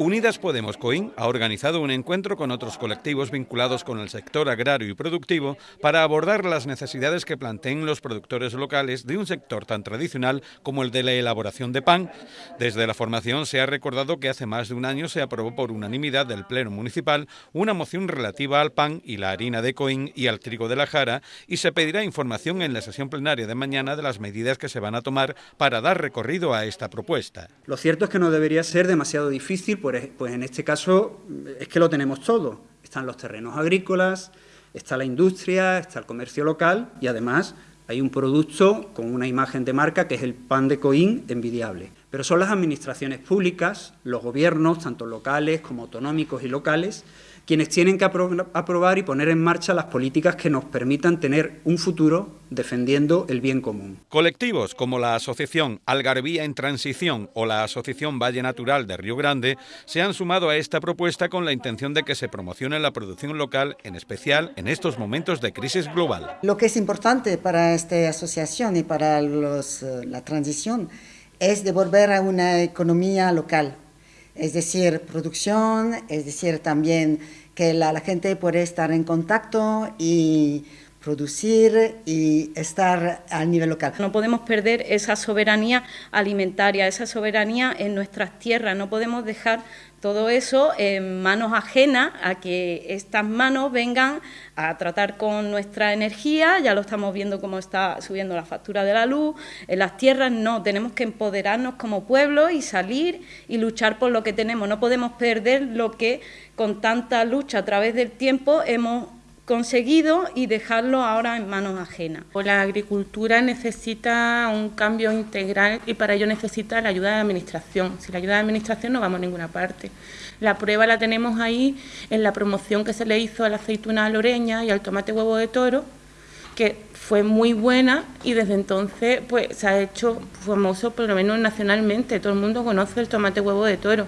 Unidas Podemos Coín ha organizado un encuentro con otros colectivos vinculados con el sector agrario y productivo para abordar las necesidades que planteen los productores locales de un sector tan tradicional como el de la elaboración de pan. Desde la formación se ha recordado que hace más de un año se aprobó por unanimidad del Pleno Municipal una moción relativa al pan y la harina de Coín y al trigo de la Jara y se pedirá información en la sesión plenaria de mañana de las medidas que se van a tomar para dar recorrido a esta propuesta. Lo cierto es que no debería ser demasiado difícil pues, pues en este caso es que lo tenemos todo. Están los terrenos agrícolas, está la industria, está el comercio local y además hay un producto con una imagen de marca que es el pan de Coín envidiable. Pero son las administraciones públicas, los gobiernos, tanto locales como autonómicos y locales, quienes tienen que aprobar y poner en marcha las políticas que nos permitan tener un futuro defendiendo el bien común. Colectivos como la Asociación Algarvía en Transición o la Asociación Valle Natural de Río Grande se han sumado a esta propuesta con la intención de que se promocione la producción local, en especial en estos momentos de crisis global. Lo que es importante para esta asociación y para eh, la transición es devolver a una economía local, es decir, producción, es decir, también que la, gente puede estar en contacto y producir y estar a nivel local. No podemos perder esa soberanía alimentaria, esa soberanía en nuestras tierras, no podemos dejar todo eso en manos ajenas a que estas manos vengan a tratar con nuestra energía, ya lo estamos viendo cómo está subiendo la factura de la luz, en las tierras. No, tenemos que empoderarnos como pueblo y salir y luchar por lo que tenemos, no podemos perder lo que con tanta lucha a través del tiempo hemos conseguido y dejarlo ahora en manos ajenas. La agricultura necesita un cambio integral y para ello necesita la ayuda de la administración. Sin la ayuda de la administración no vamos a ninguna parte. La prueba la tenemos ahí en la promoción que se le hizo a la aceituna loreña y al tomate huevo de toro, que fue muy buena y desde entonces pues se ha hecho famoso por lo menos nacionalmente. Todo el mundo conoce el tomate huevo de toro.